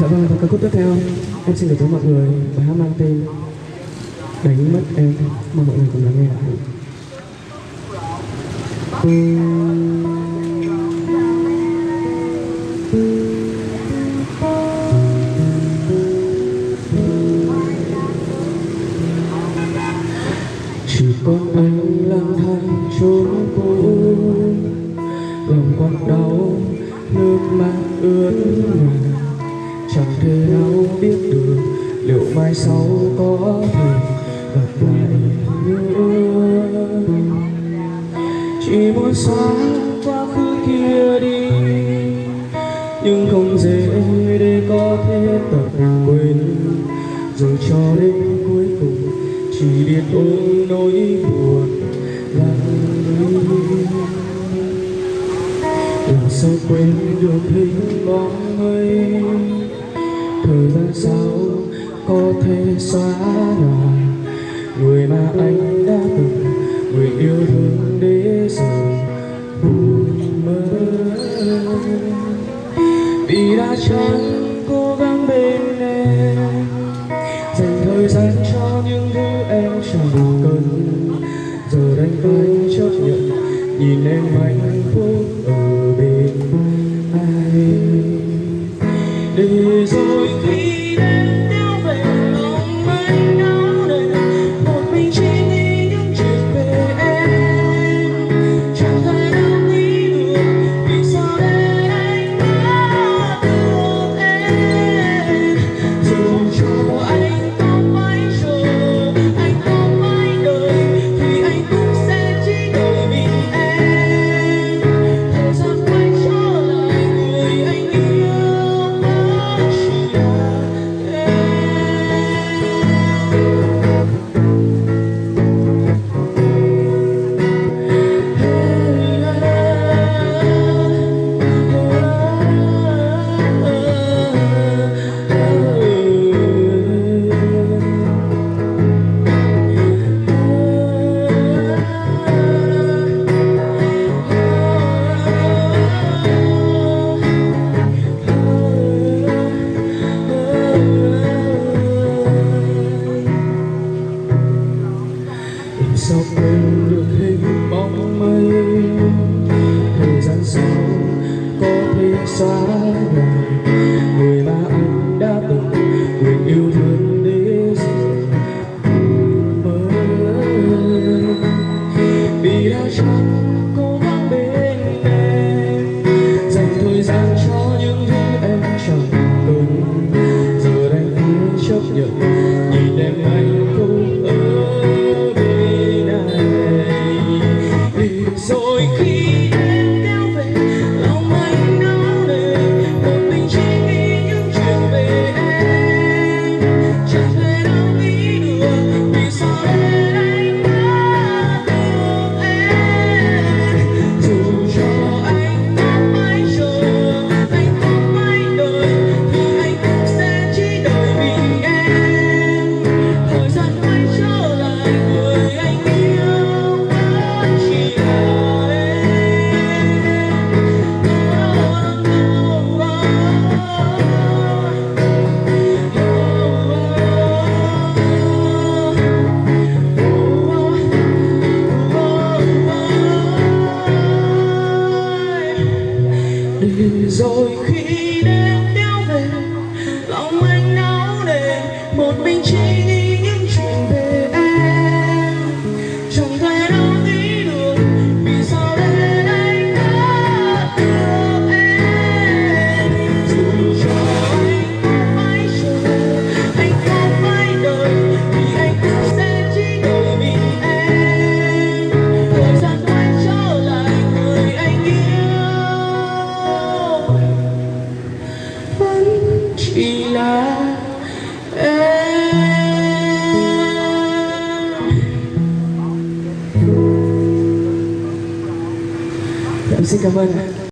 Dạ vâng và ca khúc tiếp theo, em xin gửi tới mọi người bài hát mang tên Đánh mất em, mong mọi người cùng lắng nghe ạ. Chỉ còn anh lang thang chốn cũ, lòng quặn đau, nước mắt ướt nhòa chẳng thể nào biết được liệu mai sau có thể gặp lại nữa chỉ muốn xóa quá khứ kia đi, nhưng không dễ để có thể tập quên. Rồi cho đến cuối cùng, chỉ biết ôm nỗi buồn lặng đi làm sao quên được hình bóng mây sao có thể xóa nhòa người mà anh đã từng, người yêu thương để giờ buồn mơ. Vì đã chẳng cố gắng bên em, dành thời gian cho những thứ em chẳng cần. Giờ đành phải chấp nhận, nhìn em mạnh sao được hình bóng mây. Thời gian sau có thể xa nhòa để rồi khi đêm kéo về lòng anh náo nề một mình chỉ Dạ, em xin cảm ơn